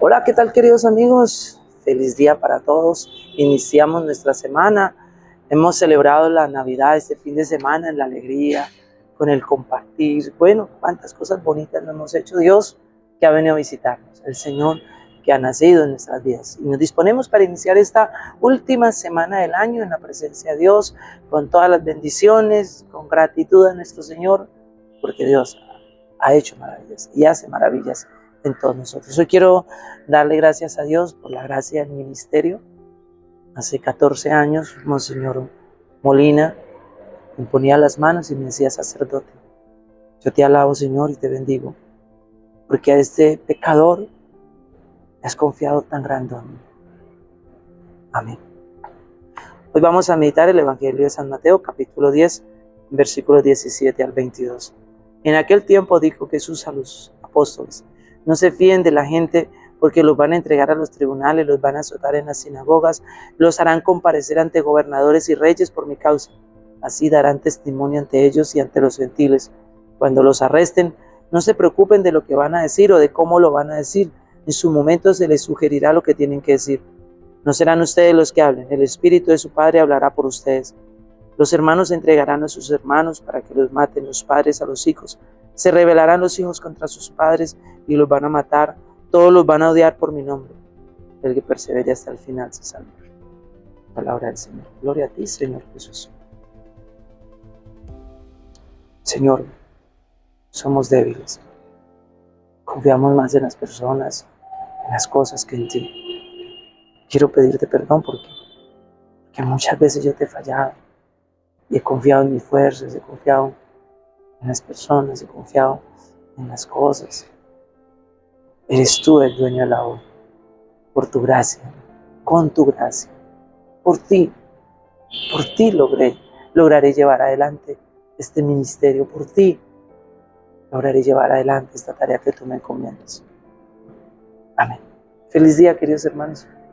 Hola, ¿qué tal queridos amigos? Feliz día para todos. Iniciamos nuestra semana. Hemos celebrado la Navidad este fin de semana en la alegría, con el compartir. Bueno, cuántas cosas bonitas nos hemos hecho. Dios que ha venido a visitarnos, el Señor que ha nacido en nuestras vidas. Y nos disponemos para iniciar esta última semana del año en la presencia de Dios, con todas las bendiciones, con gratitud a nuestro Señor, porque Dios ha hecho maravillas y hace maravillas en todos nosotros. Hoy quiero darle gracias a Dios por la gracia del ministerio. Hace 14 años, Monseñor Molina me ponía las manos y me decía sacerdote. Yo te alabo, Señor, y te bendigo, porque a este pecador has confiado tan grande en mí. Amén. Hoy vamos a meditar el Evangelio de San Mateo, capítulo 10, versículos 17 al 22. En aquel tiempo dijo Jesús a los apóstoles, no se fíen de la gente porque los van a entregar a los tribunales, los van a azotar en las sinagogas, los harán comparecer ante gobernadores y reyes por mi causa. Así darán testimonio ante ellos y ante los gentiles. Cuando los arresten, no se preocupen de lo que van a decir o de cómo lo van a decir. En su momento se les sugerirá lo que tienen que decir. No serán ustedes los que hablen, el Espíritu de su Padre hablará por ustedes. Los hermanos entregarán a sus hermanos para que los maten, los padres a los hijos, se rebelarán los hijos contra sus padres y los van a matar. Todos los van a odiar por mi nombre. El que persevere hasta el final se salvará. Palabra del Señor. Gloria a ti, Señor Jesús. Señor, somos débiles. Confiamos más en las personas, en las cosas que en ti. Quiero pedirte perdón porque, porque muchas veces yo te he fallado y he confiado en mis fuerzas, he confiado en las personas, he confiado en las cosas. Eres tú el dueño de la obra, por tu gracia, con tu gracia, por ti, por ti logré, lograré llevar adelante este ministerio, por ti lograré llevar adelante esta tarea que tú me encomiendas. Amén. Feliz día, queridos hermanos.